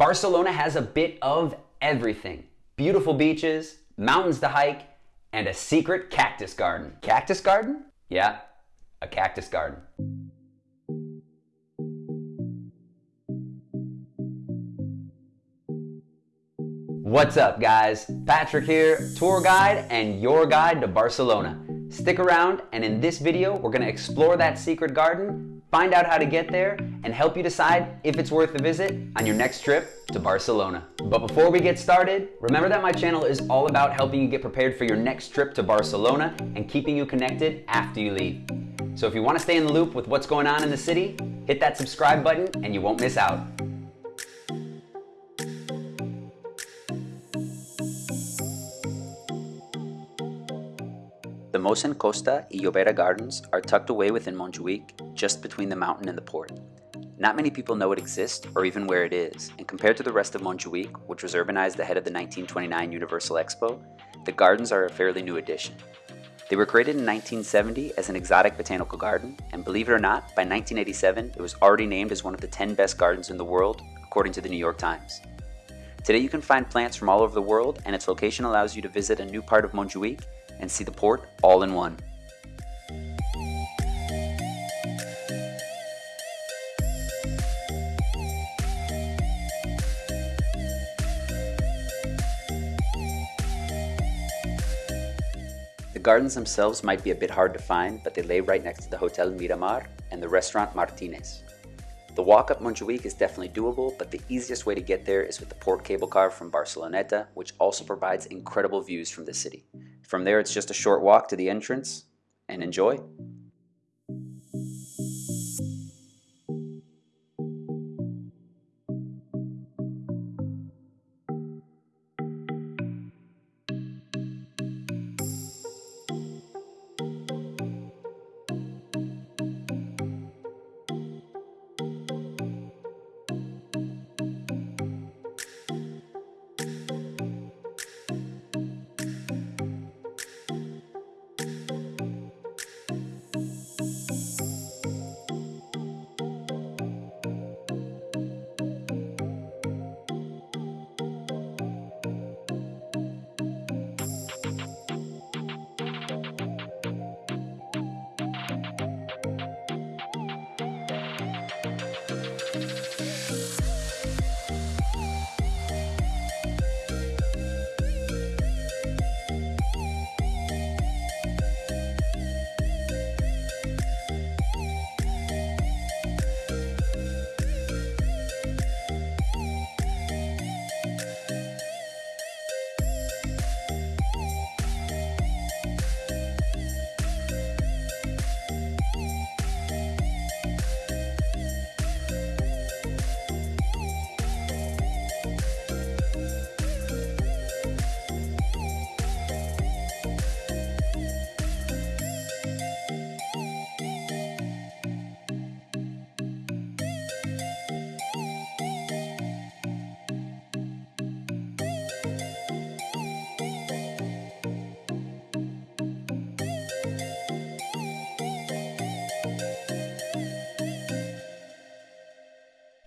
Barcelona has a bit of everything beautiful beaches, mountains to hike, and a secret cactus garden. Cactus garden? Yeah, a cactus garden. What's up, guys? Patrick here, tour guide and your guide to Barcelona. Stick around, and in this video, we're gonna explore that secret garden, find out how to get there, and help you decide if it's worth the visit on your next trip to Barcelona. But before we get started, remember that my channel is all about helping you get prepared for your next trip to Barcelona and keeping you connected after you leave. So if you wanna stay in the loop with what's going on in the city, hit that subscribe button and you won't miss out. The Mossen Costa y Llobera Gardens are tucked away within Montjuic, just between the mountain and the port. Not many people know it exists or even where it is, and compared to the rest of Montjuic, which was urbanized ahead of the 1929 Universal Expo, the gardens are a fairly new addition. They were created in 1970 as an exotic botanical garden, and believe it or not, by 1987 it was already named as one of the 10 best gardens in the world, according to the New York Times. Today you can find plants from all over the world, and its location allows you to visit a new part of Montjuic and see the port all in one. The gardens themselves might be a bit hard to find, but they lay right next to the Hotel Miramar and the restaurant Martinez. The walk up Montjuic is definitely doable, but the easiest way to get there is with the port cable car from Barceloneta, which also provides incredible views from the city. From there, it's just a short walk to the entrance, and enjoy.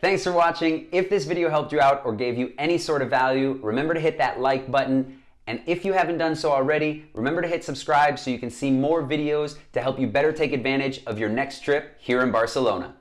Thanks for watching. If this video helped you out or gave you any sort of value, remember to hit that like button. And if you haven't done so already, remember to hit subscribe so you can see more videos to help you better take advantage of your next trip here in Barcelona.